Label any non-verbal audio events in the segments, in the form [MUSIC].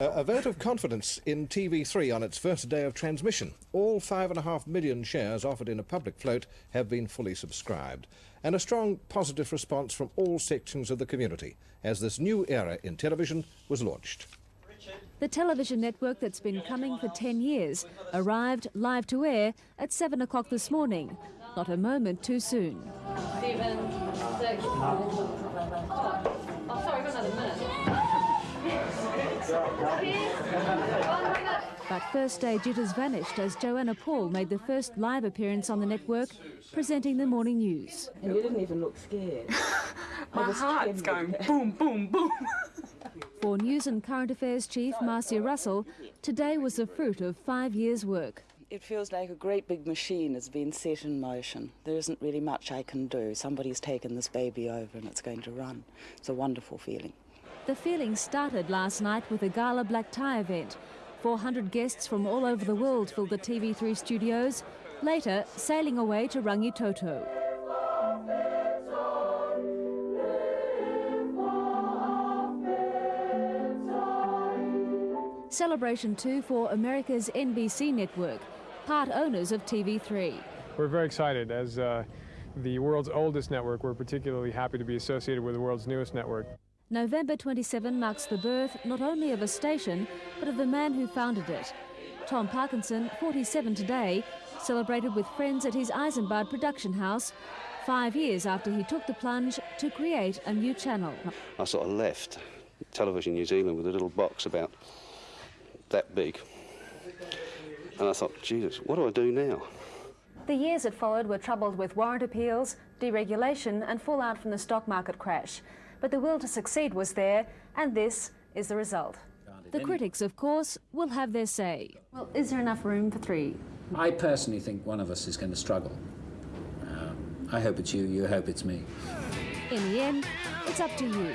A vote of confidence in TV3 on its first day of transmission. All five and a half million shares offered in a public float have been fully subscribed. And a strong positive response from all sections of the community as this new era in television was launched. The television network that's been coming for 10 years arrived live to air at 7 o'clock this morning. Not a moment too soon. Stephen, six. Oh, sorry, got another minute. But first day jitters vanished as Joanna Paul made the first live appearance on the network, presenting the morning news. And you didn't even look scared. [LAUGHS] My heart's going boom, boom, boom. For News and Current Affairs Chief Marcia Russell, today was the fruit of five years' work. It feels like a great big machine has been set in motion. There isn't really much I can do. Somebody's taken this baby over and it's going to run. It's a wonderful feeling. The feeling started last night with a gala black tie event. 400 guests from all over the world filled the TV3 studios, later sailing away to Rangitoto. Celebration 2 for America's NBC network, part owners of TV3. We're very excited. As uh, the world's oldest network, we're particularly happy to be associated with the world's newest network. November 27 marks the birth not only of a station, but of the man who founded it. Tom Parkinson, 47 today, celebrated with friends at his Isambard production house, five years after he took the plunge to create a new channel. I sort of left Television New Zealand with a little box about that big. And I thought, Jesus, what do I do now? The years that followed were troubled with warrant appeals, deregulation and fallout from the stock market crash. But the will to succeed was there, and this is the result. The critics, of course, will have their say. Well, is there enough room for three? I personally think one of us is going to struggle. Um, I hope it's you, you hope it's me. In the end, it's up to you.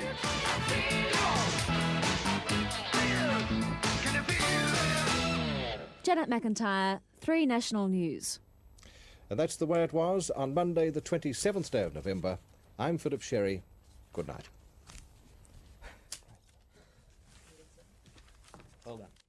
Janet McIntyre, 3 National News. And that's the way it was on Monday, the 27th day of November. I'm Philip Sherry. Good night. Hold done.